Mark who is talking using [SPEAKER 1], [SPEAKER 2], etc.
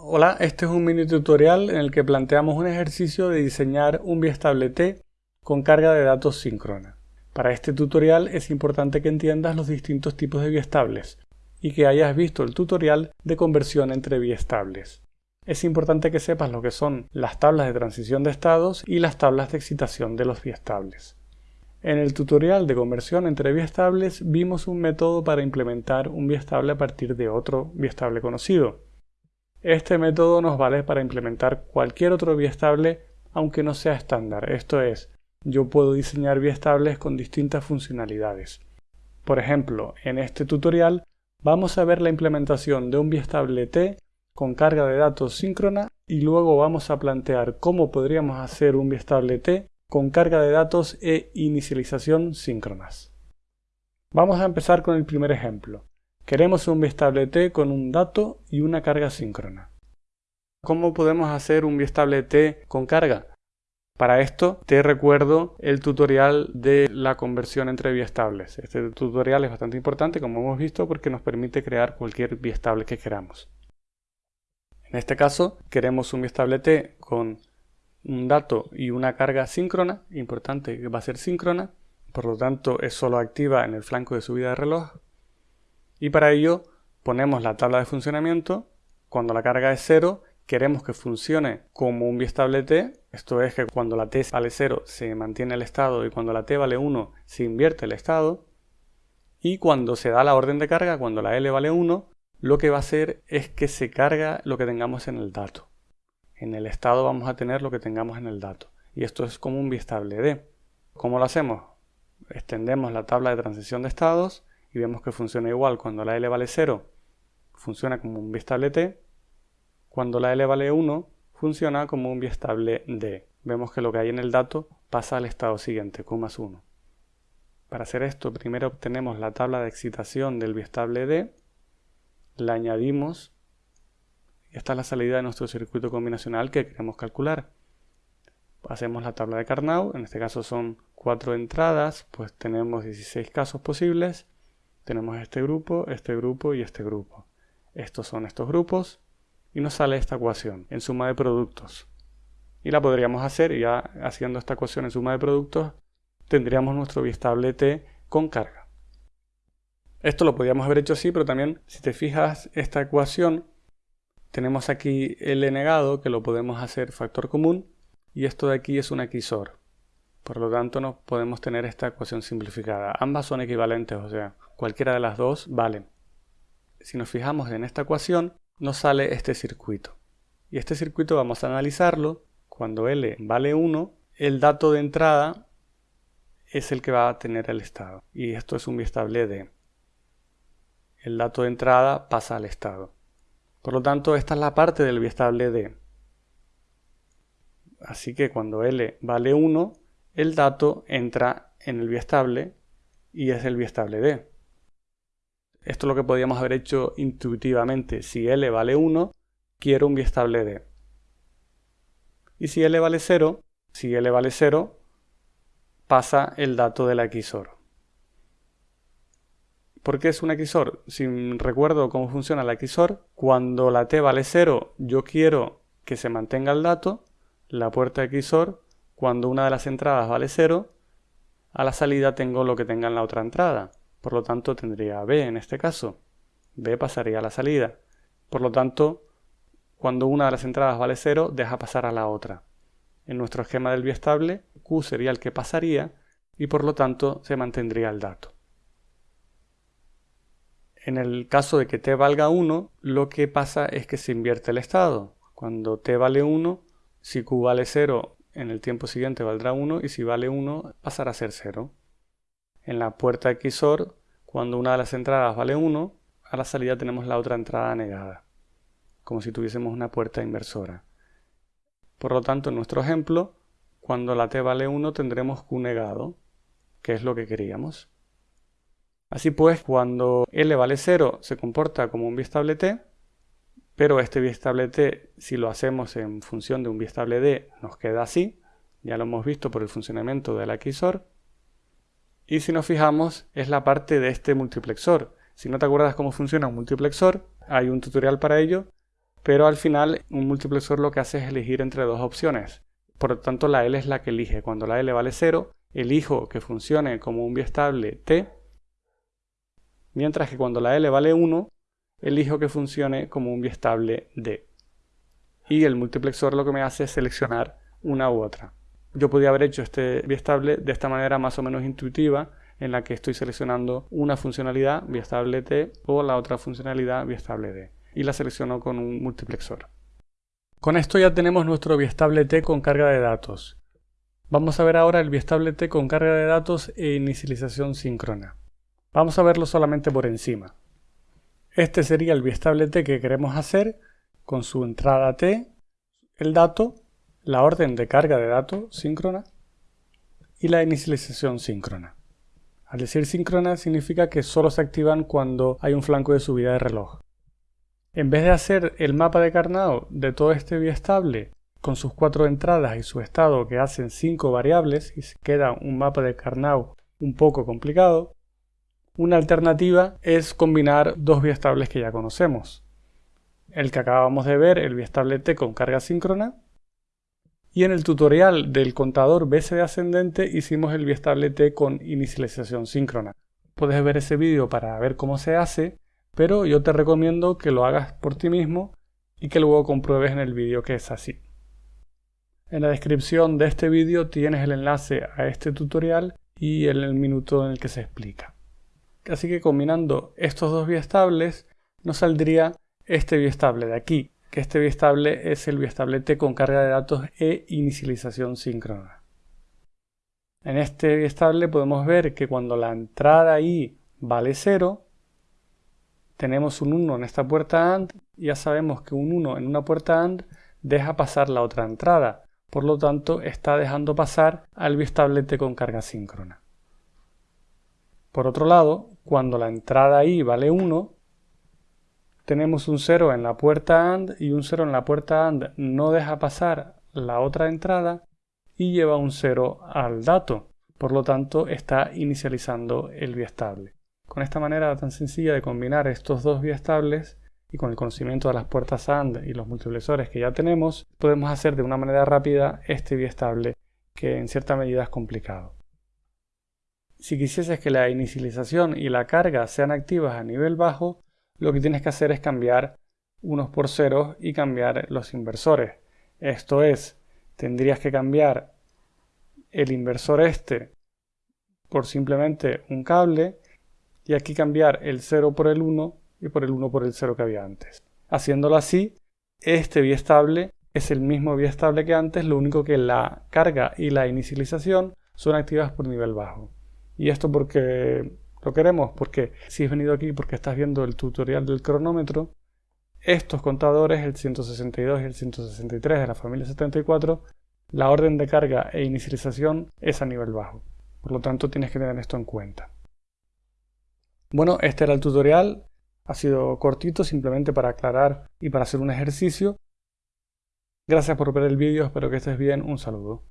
[SPEAKER 1] Hola, este es un mini tutorial en el que planteamos un ejercicio de diseñar un T con carga de datos síncrona. Para este tutorial es importante que entiendas los distintos tipos de biestables y que hayas visto el tutorial de conversión entre biestables. Es importante que sepas lo que son las tablas de transición de estados y las tablas de excitación de los biestables. En el tutorial de conversión entre biestables vimos un método para implementar un biestable a partir de otro biestable conocido. Este método nos vale para implementar cualquier otro biestable aunque no sea estándar, esto es, yo puedo diseñar biestables con distintas funcionalidades. Por ejemplo, en este tutorial vamos a ver la implementación de un biestable T con carga de datos síncrona y luego vamos a plantear cómo podríamos hacer un biestable T con carga de datos e inicialización síncronas. Vamos a empezar con el primer ejemplo. Queremos un biestable T con un dato y una carga síncrona. ¿Cómo podemos hacer un biestable T con carga? Para esto te recuerdo el tutorial de la conversión entre biestables. Este tutorial es bastante importante como hemos visto porque nos permite crear cualquier biestable que queramos. En este caso queremos un biestable T con un dato y una carga síncrona, importante que va a ser síncrona, por lo tanto es solo activa en el flanco de subida de reloj y para ello ponemos la tabla de funcionamiento. Cuando la carga es 0, queremos que funcione como un biestable t. Esto es que cuando la t vale 0 se mantiene el estado y cuando la t vale 1 se invierte el estado. Y cuando se da la orden de carga, cuando la L vale 1, lo que va a hacer es que se carga lo que tengamos en el dato. En el estado vamos a tener lo que tengamos en el dato. Y esto es como un biestable D. ¿Cómo lo hacemos? Extendemos la tabla de transición de estados y vemos que funciona igual. Cuando la L vale 0, funciona como un biestable T. Cuando la L vale 1, funciona como un biestable D. Vemos que lo que hay en el dato pasa al estado siguiente, Q más 1. Para hacer esto, primero obtenemos la tabla de excitación del biestable D, la añadimos y esta es la salida de nuestro circuito combinacional que queremos calcular. Hacemos la tabla de Carnot, en este caso son 4 entradas, pues tenemos 16 casos posibles tenemos este grupo, este grupo y este grupo. Estos son estos grupos y nos sale esta ecuación en suma de productos. Y la podríamos hacer ya haciendo esta ecuación en suma de productos tendríamos nuestro biestable T con carga. Esto lo podríamos haber hecho así, pero también si te fijas esta ecuación tenemos aquí L negado que lo podemos hacer factor común y esto de aquí es un XOR. Por lo tanto, no podemos tener esta ecuación simplificada. Ambas son equivalentes, o sea, cualquiera de las dos vale. Si nos fijamos en esta ecuación, nos sale este circuito. Y este circuito vamos a analizarlo. Cuando L vale 1, el dato de entrada es el que va a tener el estado. Y esto es un biestable D. El dato de entrada pasa al estado. Por lo tanto, esta es la parte del biestable D. Así que cuando L vale 1, el dato entra en el biestable y es el biestable D. Esto es lo que podríamos haber hecho intuitivamente. Si L vale 1, quiero un biestable D. Y si L vale 0, si L vale 0, pasa el dato de la XOR. ¿Por qué es un XOR? Si recuerdo cómo funciona la XOR, cuando la T vale 0, yo quiero que se mantenga el dato, la puerta XOR, cuando una de las entradas vale 0, a la salida tengo lo que tenga en la otra entrada. Por lo tanto, tendría B en este caso. B pasaría a la salida. Por lo tanto, cuando una de las entradas vale 0, deja pasar a la otra. En nuestro esquema del biestable, Q sería el que pasaría y por lo tanto se mantendría el dato. En el caso de que t valga 1, lo que pasa es que se invierte el estado. Cuando t vale 1, si q vale 0, en el tiempo siguiente valdrá 1 y si vale 1 pasará a ser 0. En la puerta XOR, cuando una de las entradas vale 1, a la salida tenemos la otra entrada negada, como si tuviésemos una puerta inversora. Por lo tanto, en nuestro ejemplo, cuando la t vale 1 tendremos q negado, que es lo que queríamos. Así pues, cuando L vale 0 se comporta como un biestable T, pero este biestable T, si lo hacemos en función de un biestable D, nos queda así, ya lo hemos visto por el funcionamiento de la XOR, y si nos fijamos, es la parte de este multiplexor. Si no te acuerdas cómo funciona un multiplexor, hay un tutorial para ello, pero al final un multiplexor lo que hace es elegir entre dos opciones. Por lo tanto, la L es la que elige. Cuando la L vale 0, elijo que funcione como un biestable T, mientras que cuando la L vale 1, elijo que funcione como un biestable D. Y el multiplexor lo que me hace es seleccionar una u otra. Yo podría haber hecho este biestable de esta manera más o menos intuitiva, en la que estoy seleccionando una funcionalidad biestable T o la otra funcionalidad biestable D. Y la selecciono con un multiplexor. Con esto ya tenemos nuestro biestable T con carga de datos. Vamos a ver ahora el biestable T con carga de datos e inicialización síncrona. Vamos a verlo solamente por encima. Este sería el biestable T que queremos hacer con su entrada T, el dato, la orden de carga de datos síncrona y la inicialización síncrona. Al decir síncrona significa que solo se activan cuando hay un flanco de subida de reloj. En vez de hacer el mapa de Carnot de todo este biestable con sus cuatro entradas y su estado que hacen cinco variables y se queda un mapa de Carnot un poco complicado, una alternativa es combinar dos biestables que ya conocemos. El que acabamos de ver, el biestable T con carga síncrona, y en el tutorial del contador BCD ascendente hicimos el biestable T con inicialización síncrona. Puedes ver ese vídeo para ver cómo se hace, pero yo te recomiendo que lo hagas por ti mismo y que luego compruebes en el vídeo que es así. En la descripción de este vídeo tienes el enlace a este tutorial y el minuto en el que se explica. Así que combinando estos dos biestables nos saldría este biestable de aquí, que este biestable es el biestable T con carga de datos e inicialización síncrona. En este biestable podemos ver que cuando la entrada I vale 0, tenemos un 1 en esta puerta AND y ya sabemos que un 1 en una puerta AND deja pasar la otra entrada, por lo tanto está dejando pasar al biestable T con carga síncrona. Por otro lado, cuando la entrada I vale 1, tenemos un 0 en la puerta AND y un 0 en la puerta AND no deja pasar la otra entrada y lleva un 0 al dato. Por lo tanto, está inicializando el biestable. Con esta manera tan sencilla de combinar estos dos biestables y con el conocimiento de las puertas AND y los multiplexores que ya tenemos, podemos hacer de una manera rápida este biestable que en cierta medida es complicado. Si quisieses que la inicialización y la carga sean activas a nivel bajo, lo que tienes que hacer es cambiar unos por ceros y cambiar los inversores. Esto es, tendrías que cambiar el inversor este por simplemente un cable y aquí cambiar el 0 por el 1 y por el 1 por el 0 que había antes. Haciéndolo así, este biestable es el mismo biestable que antes, lo único que la carga y la inicialización son activas por nivel bajo. Y esto porque lo queremos porque si has venido aquí porque estás viendo el tutorial del cronómetro, estos contadores, el 162 y el 163 de la familia 74, la orden de carga e inicialización es a nivel bajo. Por lo tanto, tienes que tener esto en cuenta. Bueno, este era el tutorial. Ha sido cortito simplemente para aclarar y para hacer un ejercicio. Gracias por ver el vídeo, espero que estés bien. Un saludo.